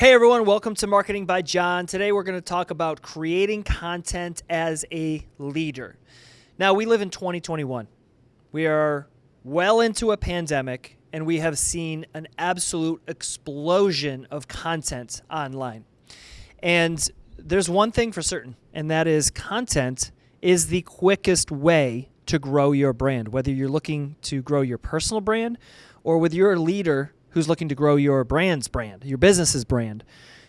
Hey everyone, welcome to Marketing by John. Today we're going to talk about creating content as a leader. Now, we live in 2021. We are well into a pandemic and we have seen an absolute explosion of content online. And there's one thing for certain, and that is content is the quickest way to grow your brand, whether you're looking to grow your personal brand or with your leader who's looking to grow your brand's brand, your business's brand,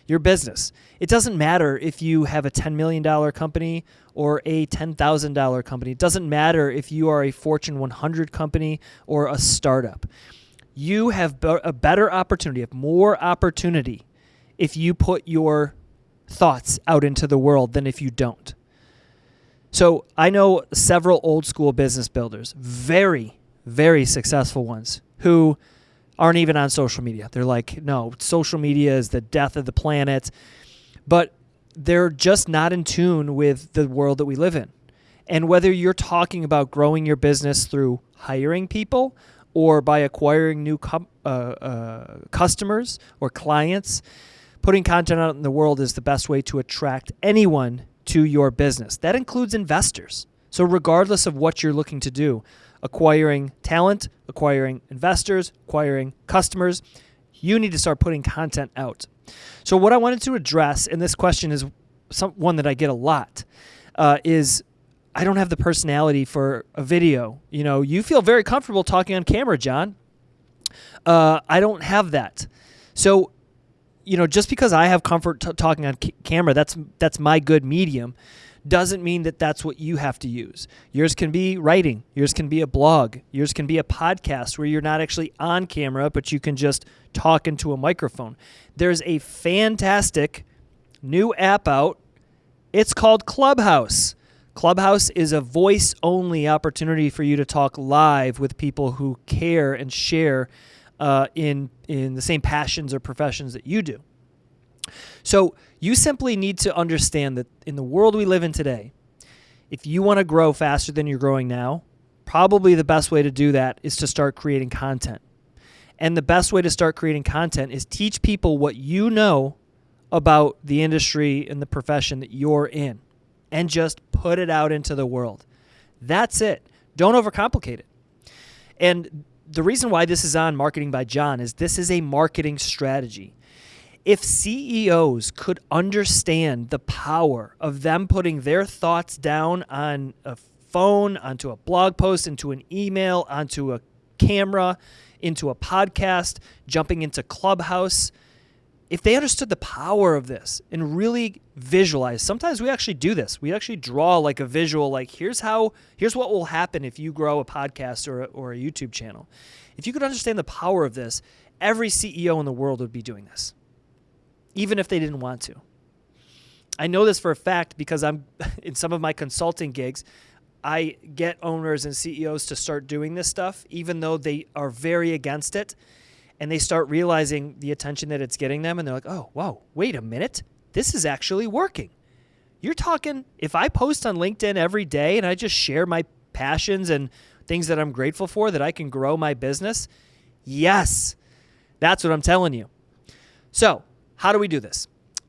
your business. It doesn't matter if you have a $10 million company or a $10,000 company. It doesn't matter if you are a Fortune 100 company or a startup. You have a better opportunity, have more opportunity if you put your thoughts out into the world than if you don't. So I know several old school business builders, very, very successful ones, who aren't even on social media. They're like, no, social media is the death of the planet. But they're just not in tune with the world that we live in. And whether you're talking about growing your business through hiring people or by acquiring new uh, uh, customers or clients, putting content out in the world is the best way to attract anyone to your business. That includes investors. So, regardless of what you're looking to do, acquiring talent, acquiring investors, acquiring customers, you need to start putting content out. So, what I wanted to address, and this question is some, one that I get a lot, uh, is I don't have the personality for a video. You know, you feel very comfortable talking on camera, John. Uh, I don't have that. So, you know, just because I have comfort talking on camera, that's that's my good medium doesn't mean that that's what you have to use. Yours can be writing, yours can be a blog, yours can be a podcast where you're not actually on camera, but you can just talk into a microphone. There's a fantastic new app out. It's called Clubhouse. Clubhouse is a voice only opportunity for you to talk live with people who care and share uh, in, in the same passions or professions that you do. So you simply need to understand that in the world we live in today, if you want to grow faster than you're growing now, probably the best way to do that is to start creating content. And the best way to start creating content is teach people what you know about the industry and the profession that you're in and just put it out into the world. That's it. Don't overcomplicate it. And the reason why this is on Marketing by John is this is a marketing strategy if CEOs could understand the power of them putting their thoughts down on a phone, onto a blog post, into an email, onto a camera, into a podcast, jumping into Clubhouse, if they understood the power of this and really visualize, sometimes we actually do this. We actually draw like a visual, like here's how, here's what will happen if you grow a podcast or a, or a YouTube channel. If you could understand the power of this, every CEO in the world would be doing this even if they didn't want to. I know this for a fact because I'm in some of my consulting gigs. I get owners and CEOs to start doing this stuff, even though they are very against it. And they start realizing the attention that it's getting them. And they're like, oh, whoa, wait a minute. This is actually working. You're talking, if I post on LinkedIn every day and I just share my passions and things that I'm grateful for, that I can grow my business, yes, that's what I'm telling you. So, how do we do this?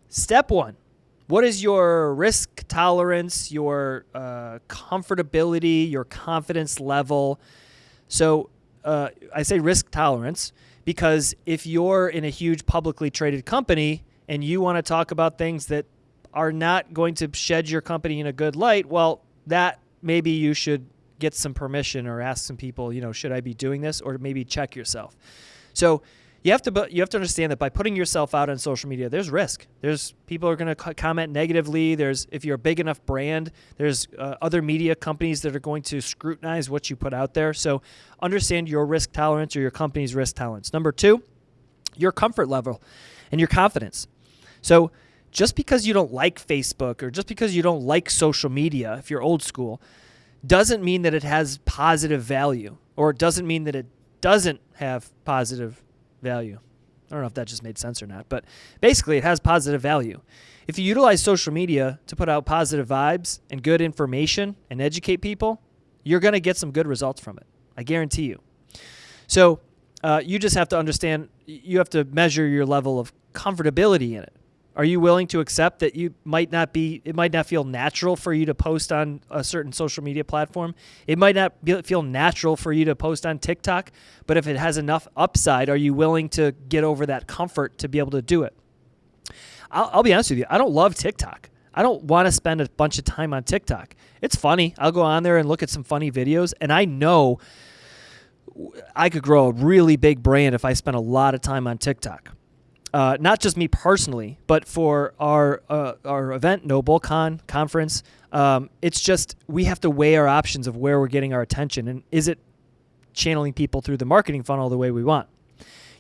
Step one what is your risk tolerance, your uh, comfortability, your confidence level? So uh, I say risk tolerance because if you're in a huge publicly traded company and you want to talk about things that are not going to shed your company in a good light, well, that maybe you should get some permission or ask some people, you know, should I be doing this or maybe check yourself. So you have to you have to understand that by putting yourself out on social media, there's risk. There's people are going to comment negatively. There's if you're a big enough brand, there's uh, other media companies that are going to scrutinize what you put out there. So understand your risk tolerance or your company's risk tolerance. Number two, your comfort level and your confidence. So just because you don't like Facebook or just because you don't like social media, if you're old school, doesn't mean that it has positive value or it doesn't mean that it doesn't have positive value. I don't know if that just made sense or not, but basically it has positive value. If you utilize social media to put out positive vibes and good information and educate people, you're going to get some good results from it. I guarantee you. So uh, you just have to understand you have to measure your level of comfortability in it. Are you willing to accept that you might not be, it might not feel natural for you to post on a certain social media platform? It might not be, feel natural for you to post on TikTok, but if it has enough upside, are you willing to get over that comfort to be able to do it? I'll, I'll be honest with you, I don't love TikTok. I don't want to spend a bunch of time on TikTok. It's funny. I'll go on there and look at some funny videos, and I know I could grow a really big brand if I spent a lot of time on TikTok. Uh, not just me personally, but for our uh, our event, NobleCon conference. Um, it's just we have to weigh our options of where we're getting our attention, and is it channeling people through the marketing funnel the way we want?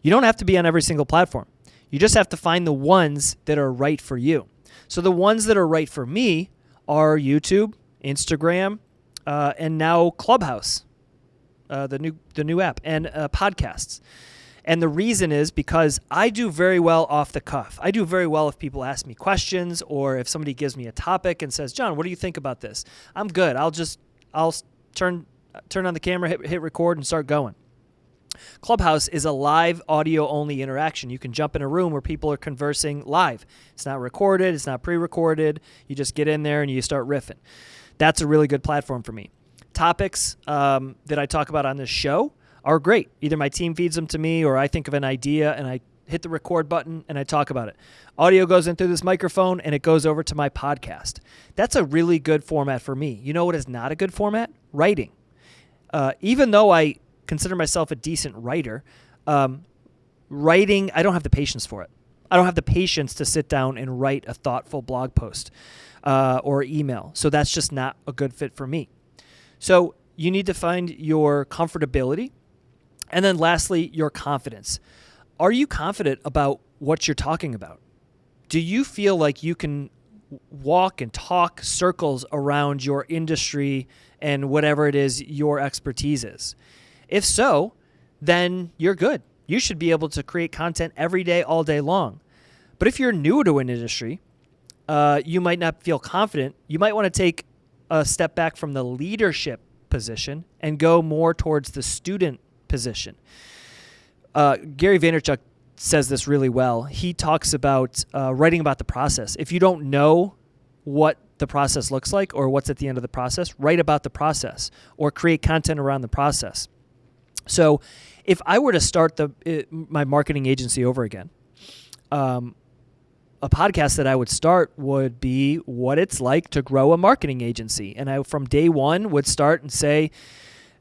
You don't have to be on every single platform. You just have to find the ones that are right for you. So the ones that are right for me are YouTube, Instagram, uh, and now Clubhouse, uh, the new the new app, and uh, podcasts. And the reason is because I do very well off the cuff. I do very well if people ask me questions or if somebody gives me a topic and says, "John, what do you think about this?" I'm good. I'll just I'll turn turn on the camera, hit, hit record, and start going. Clubhouse is a live audio only interaction. You can jump in a room where people are conversing live. It's not recorded, it's not pre recorded. You just get in there and you start riffing. That's a really good platform for me. Topics um, that I talk about on this show are great. Either my team feeds them to me or I think of an idea and I hit the record button and I talk about it. Audio goes in through this microphone and it goes over to my podcast. That's a really good format for me. You know what is not a good format? Writing. Uh, even though I consider myself a decent writer. Um, writing, I don't have the patience for it. I don't have the patience to sit down and write a thoughtful blog post uh, or email. So that's just not a good fit for me. So you need to find your comfortability. And then lastly, your confidence. Are you confident about what you're talking about? Do you feel like you can walk and talk circles around your industry and whatever it is your expertise is? If so, then you're good. You should be able to create content every day, all day long. But if you're new to an industry, uh, you might not feel confident. You might want to take a step back from the leadership position and go more towards the student position. Uh, Gary Vaynerchuk says this really well. He talks about uh, writing about the process. If you don't know what the process looks like or what's at the end of the process, write about the process or create content around the process. So, if I were to start the it, my marketing agency over again, um, a podcast that I would start would be what it's like to grow a marketing agency, and I from day one would start and say,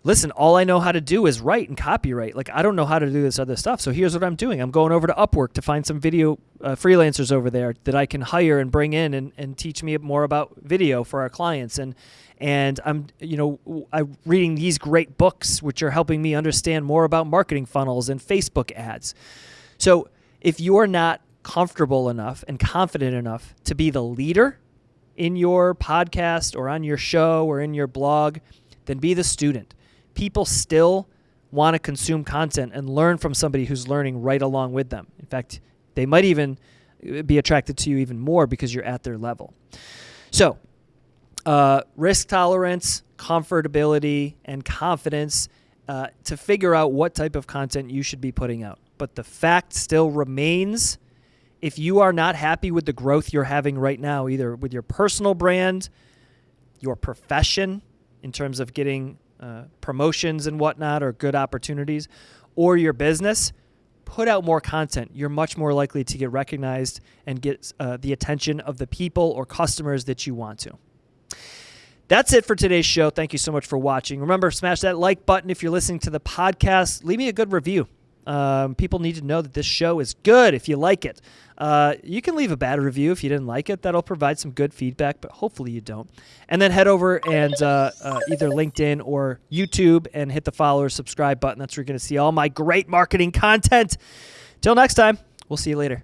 listen, all I know how to do is write and copywrite. Like, I don't know how to do this other stuff. So here's what I'm doing. I'm going over to Upwork to find some video uh, freelancers over there that I can hire and bring in and, and teach me more about video for our clients. And, and I'm, you know, I'm reading these great books, which are helping me understand more about marketing funnels and Facebook ads. So if you're not comfortable enough and confident enough to be the leader in your podcast or on your show or in your blog, then be the student people still want to consume content and learn from somebody who's learning right along with them. In fact, they might even uh, be attracted to you even more because you're at their level. So, uh, risk tolerance, comfortability, and confidence uh, to figure out what type of content you should be putting out. But the fact still remains if you are not happy with the growth you're having right now, either with your personal brand, your profession, in terms of getting uh, promotions and whatnot or good opportunities, or your business, put out more content. You're much more likely to get recognized and get uh, the attention of the people or customers that you want to. That's it for today's show. Thank you so much for watching. Remember, smash that like button if you're listening to the podcast. Leave me a good review. Um, people need to know that this show is good if you like it. Uh, you can leave a bad review if you didn't like it. That'll provide some good feedback, but hopefully you don't. And then head over and uh, uh, either LinkedIn or YouTube and hit the follow or subscribe button. That's where you're going to see all my great marketing content. Till next time, we'll see you later.